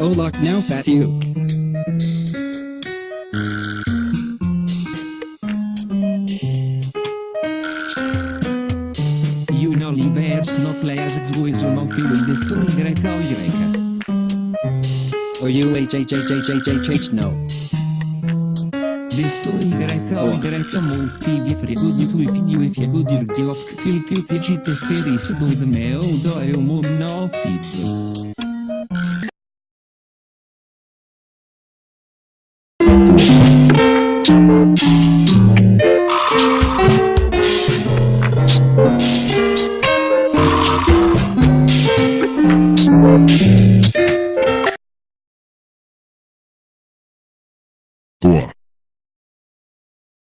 Oh look now fat you. know Universe no players zguizu no filus destur greca o greca. Or you h h h h h h h no. Destur greca o greca mol figi frigo di tui figi e fiego dir giosk kil kil figi te feris do de meo do e o mo no figo. One.